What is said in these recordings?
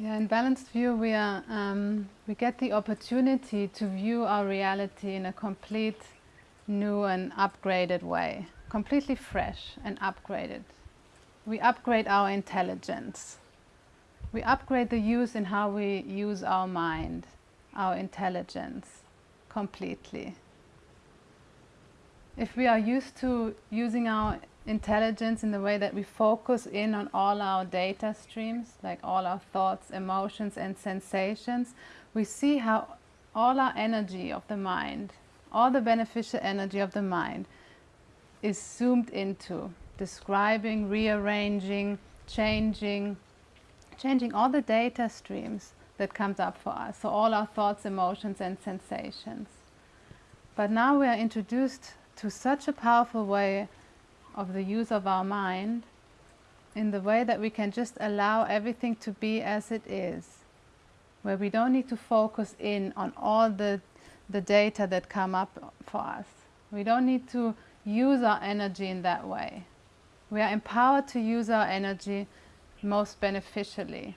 Yeah, in balanced view, we are um, we get the opportunity to view our reality in a complete, new and upgraded way, completely fresh and upgraded. We upgrade our intelligence. We upgrade the use in how we use our mind, our intelligence, completely. If we are used to using our intelligence in the way that we focus in on all our data streams, like all our thoughts, emotions and sensations, we see how all our energy of the mind, all the beneficial energy of the mind is zoomed into, describing, rearranging, changing, changing all the data streams that comes up for us, so all our thoughts, emotions and sensations. But now we are introduced to such a powerful way of the use of our mind in the way that we can just allow everything to be as it is, where we don't need to focus in on all the, the data that come up for us. We don't need to use our energy in that way. We are empowered to use our energy most beneficially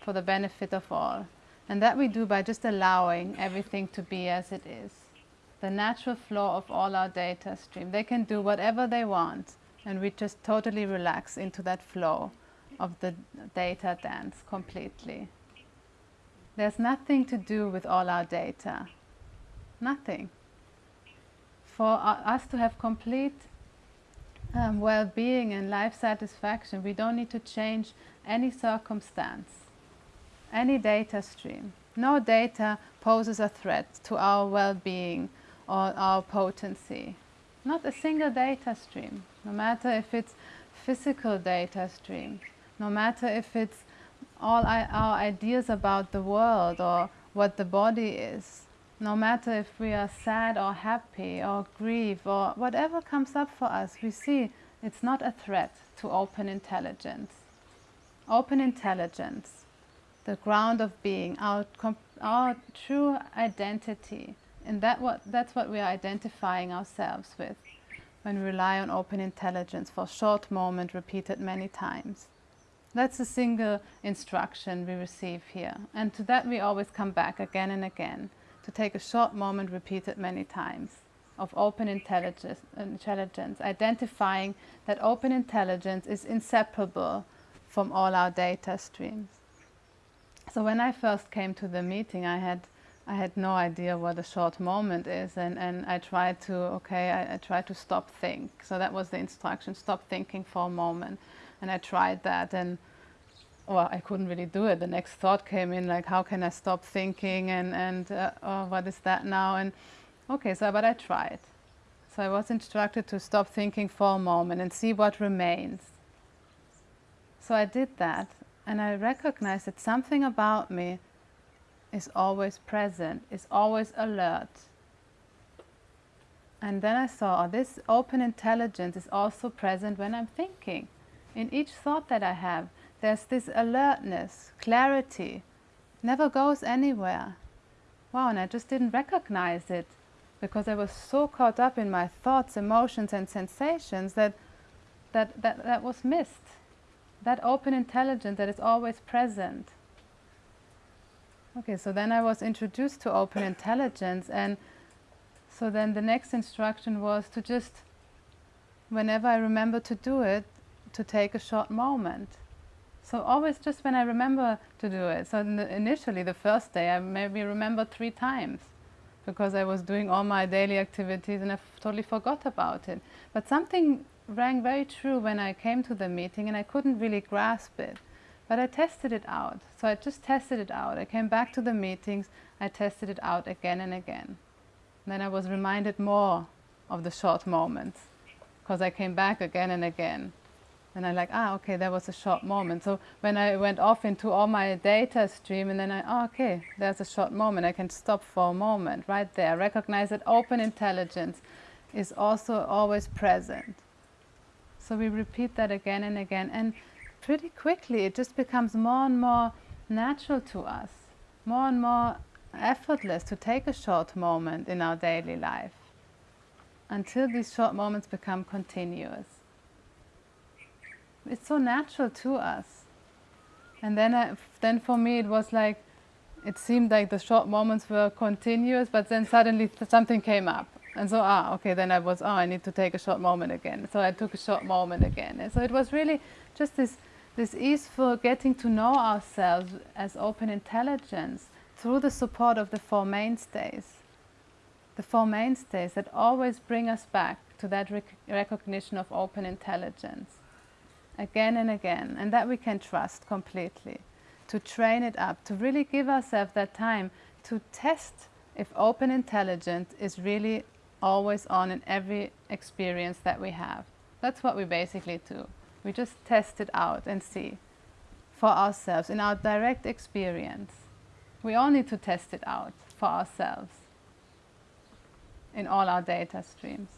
for the benefit of all. And that we do by just allowing everything to be as it is the natural flow of all our data stream. They can do whatever they want and we just totally relax into that flow of the data dance completely. There's nothing to do with all our data. Nothing. For us to have complete um, well-being and life satisfaction, we don't need to change any circumstance, any data stream. No data poses a threat to our well-being or our potency. Not a single data stream, no matter if it's physical data stream, no matter if it's all our ideas about the world or what the body is, no matter if we are sad or happy or grieve or whatever comes up for us, we see it's not a threat to open intelligence. Open intelligence, the ground of being, our, our true identity, and that what, that's what we are identifying ourselves with when we rely on open intelligence for a short moment repeated many times. That's a single instruction we receive here. And to that we always come back again and again, to take a short moment repeated many times of open intelligence, intelligence, identifying that open intelligence is inseparable from all our data streams. So when I first came to the meeting, I had I had no idea what a short moment is and, and I tried to, okay, I, I tried to stop think. So that was the instruction, stop thinking for a moment. And I tried that and, well, I couldn't really do it. The next thought came in like, how can I stop thinking and, and uh, oh, what is that now? And okay, so, but I tried. So I was instructed to stop thinking for a moment and see what remains. So I did that and I recognized that something about me is always present, is always alert. And then I saw oh, this open intelligence is also present when I'm thinking. In each thought that I have, there's this alertness, clarity, never goes anywhere. Wow, and I just didn't recognize it because I was so caught up in my thoughts, emotions and sensations that that, that, that was missed. That open intelligence that is always present. Okay, so then I was introduced to open intelligence and so then the next instruction was to just, whenever I remember to do it, to take a short moment. So always just when I remember to do it. So initially, the first day, I maybe remember three times because I was doing all my daily activities and I totally forgot about it. But something rang very true when I came to the meeting and I couldn't really grasp it. But I tested it out. So I just tested it out. I came back to the meetings, I tested it out again and again. And then I was reminded more of the short moments because I came back again and again. And I'm like, ah, okay, that was a short moment. So when I went off into all my data stream and then I, oh, okay, there's a short moment. I can stop for a moment right there. Recognize that open intelligence is also always present. So we repeat that again and again. And pretty quickly it just becomes more and more natural to us, more and more effortless to take a short moment in our daily life until these short moments become continuous. It's so natural to us. And then, I, then for me, it was like, it seemed like the short moments were continuous, but then suddenly something came up. And so, ah, okay, then I was, oh, I need to take a short moment again. So I took a short moment again. And so it was really just this, this is for getting to know ourselves as open intelligence through the support of the Four Mainstays. The Four Mainstays that always bring us back to that rec recognition of open intelligence again and again, and that we can trust completely. To train it up, to really give ourselves that time to test if open intelligence is really always on in every experience that we have. That's what we basically do. We just test it out and see for ourselves in our direct experience. We all need to test it out for ourselves in all our data streams.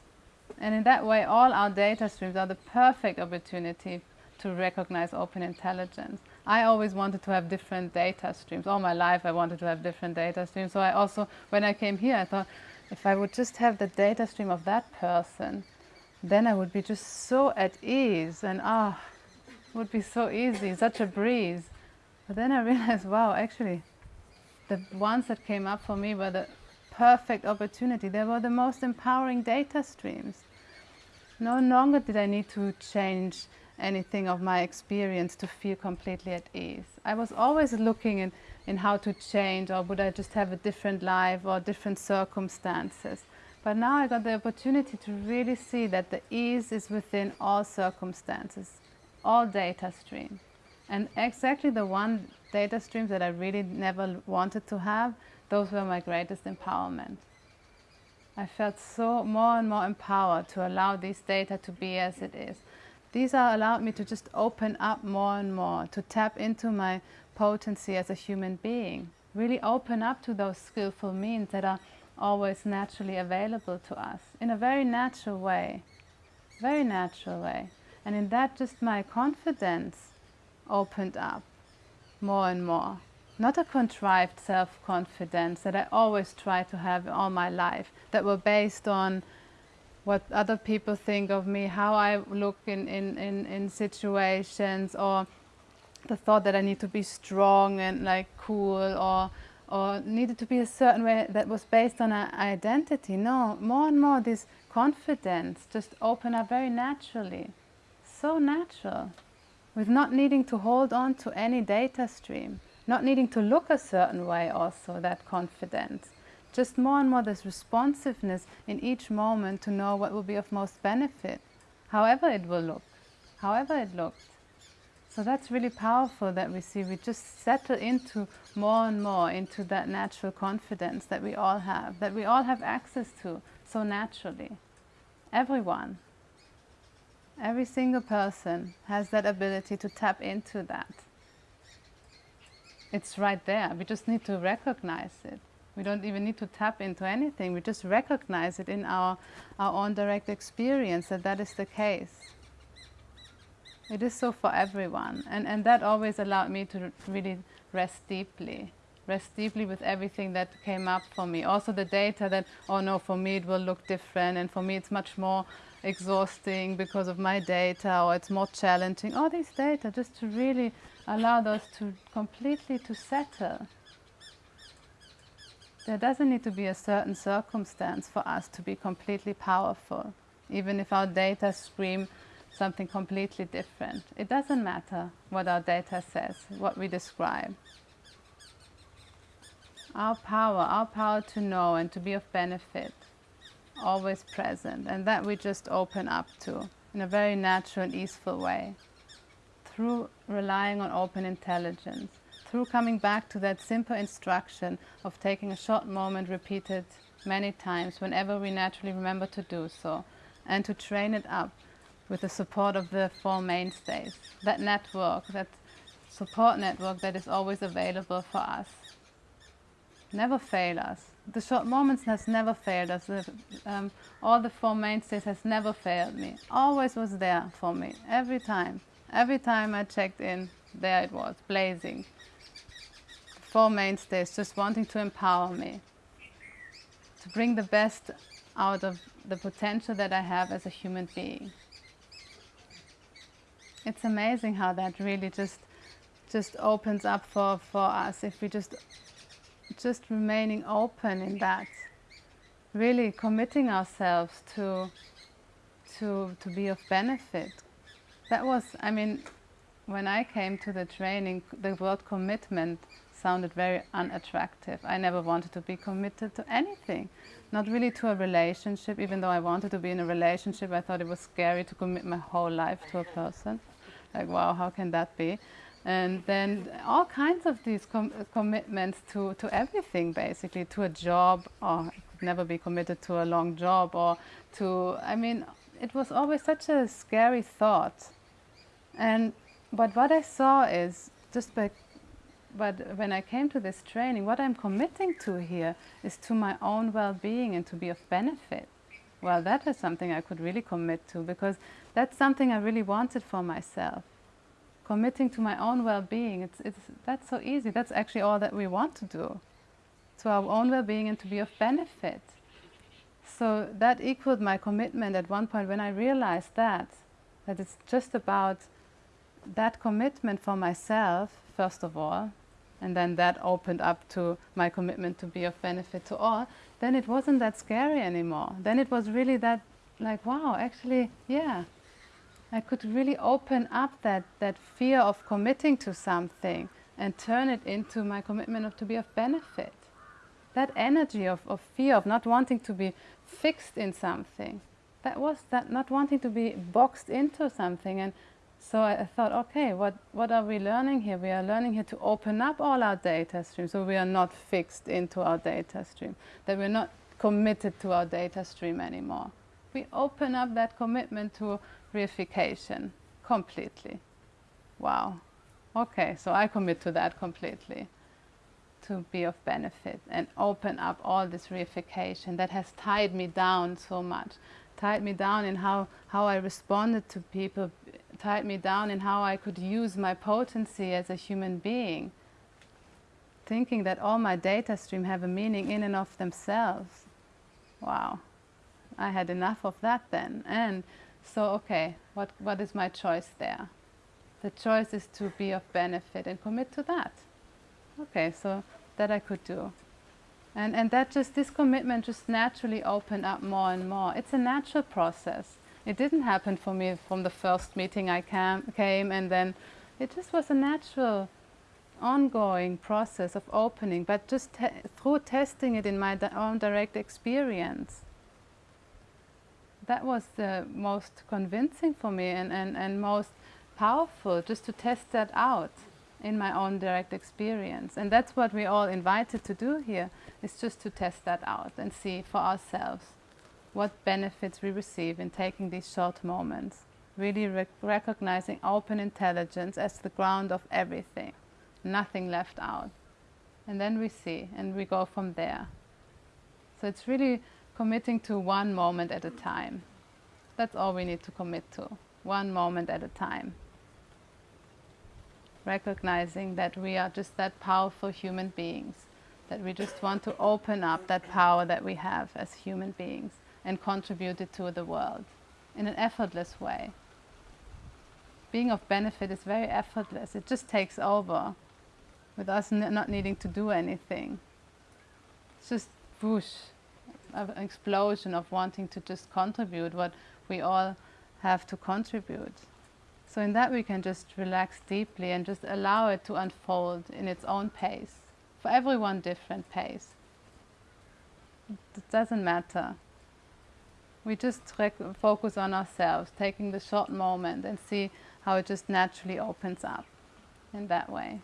And in that way, all our data streams are the perfect opportunity to recognize open intelligence. I always wanted to have different data streams. All my life I wanted to have different data streams. So I also, when I came here, I thought, if I would just have the data stream of that person, then I would be just so at ease and ah, it would be so easy, such a breeze. But then I realized, wow, actually, the ones that came up for me were the perfect opportunity. They were the most empowering data streams. No longer did I need to change anything of my experience to feel completely at ease. I was always looking in, in how to change or would I just have a different life or different circumstances. But now I got the opportunity to really see that the ease is within all circumstances, all data stream. And exactly the one data stream that I really never wanted to have, those were my greatest empowerment. I felt so more and more empowered to allow these data to be as it is. These are allowed me to just open up more and more, to tap into my potency as a human being, really open up to those skillful means that are always naturally available to us in a very natural way, very natural way. And in that just my confidence opened up more and more. Not a contrived self-confidence that I always try to have all my life, that were based on what other people think of me, how I look in, in, in, in situations, or the thought that I need to be strong and like cool, or, or needed to be a certain way that was based on an identity. No, more and more this confidence just open up very naturally. So natural. With not needing to hold on to any data stream, not needing to look a certain way also, that confidence just more and more this responsiveness in each moment to know what will be of most benefit, however it will look, however it looked. So that's really powerful that we see. We just settle into more and more into that natural confidence that we all have, that we all have access to so naturally. Everyone, every single person has that ability to tap into that. It's right there. We just need to recognize it. We don't even need to tap into anything. We just recognize it in our, our own direct experience that that is the case. It is so for everyone. And, and that always allowed me to really rest deeply. Rest deeply with everything that came up for me. Also the data that, oh no, for me it will look different and for me it's much more exhausting because of my data or it's more challenging. All these data just to really allow those to completely to settle there doesn't need to be a certain circumstance for us to be completely powerful, even if our data scream something completely different. It doesn't matter what our data says, what we describe. Our power, our power to know and to be of benefit, always present, and that we just open up to in a very natural and easeful way through relying on open intelligence through coming back to that simple instruction of taking a short moment repeated many times whenever we naturally remember to do so and to train it up with the support of the four mainstays, that network, that support network that is always available for us. Never fail us. The short moments has never failed us. The, um, all the four mainstays has never failed me. Always was there for me, every time. Every time I checked in, there it was, blazing. Four mainstays, just wanting to empower me, to bring the best out of the potential that I have as a human being. It's amazing how that really just just opens up for, for us if we just just remaining open in that really committing ourselves to to to be of benefit. That was i mean when i came to the training the word commitment sounded very unattractive. I never wanted to be committed to anything not really to a relationship. Even though i wanted to be in a relationship i thought it was scary to commit my whole life to a person like wow how can that be? And then all kinds of these com commitments to, to everything basically to a job or never be committed to a long job or to i mean it was always such a scary thought. And but what i saw is just by but when i came to this training what i'm committing to here is to my own well-being and to be of benefit. Well that is something i could really commit to because that's something i really wanted for myself committing to my own well-being, it's, it's, that's so easy. That's actually all that we want to do, to our own well-being and to be of benefit. So that equaled my commitment at one point when I realized that, that it's just about that commitment for myself, first of all, and then that opened up to my commitment to be of benefit to all, then it wasn't that scary anymore. Then it was really that, like, wow, actually, yeah, I could really open up that, that fear of committing to something and turn it into my commitment of to be of benefit. That energy of, of fear, of not wanting to be fixed in something, that was that not wanting to be boxed into something. And so I, I thought, okay, what, what are we learning here? We are learning here to open up all our data streams so we are not fixed into our data stream, that we're not committed to our data stream anymore. We open up that commitment to reification completely. Wow. Okay, so I commit to that completely to be of benefit and open up all this reification that has tied me down so much, tied me down in how, how I responded to people, tied me down in how I could use my potency as a human being, thinking that all my data stream have a meaning in and of themselves. Wow. I had enough of that then. And so, okay, what, what is my choice there? The choice is to be of benefit and commit to that. Okay, so that I could do. And, and that just, this commitment just naturally opened up more and more. It's a natural process. It didn't happen for me from the first meeting I cam, came and then it just was a natural ongoing process of opening, but just through testing it in my own direct experience that was the most convincing for me and, and, and most powerful, just to test that out in my own direct experience. And that's what we're all invited to do here, is just to test that out and see for ourselves what benefits we receive in taking these short moments, really rec recognizing open intelligence as the ground of everything, nothing left out. And then we see, and we go from there. So it's really committing to one moment at a time. That's all we need to commit to, one moment at a time. Recognizing that we are just that powerful human beings, that we just want to open up that power that we have as human beings and contribute it to the world in an effortless way. Being of benefit is very effortless. It just takes over with us not needing to do anything. It's just whoosh, an explosion of wanting to just contribute what we all have to contribute. So in that we can just relax deeply and just allow it to unfold in its own pace. For everyone different pace. It doesn't matter. We just focus on ourselves, taking the short moment and see how it just naturally opens up in that way.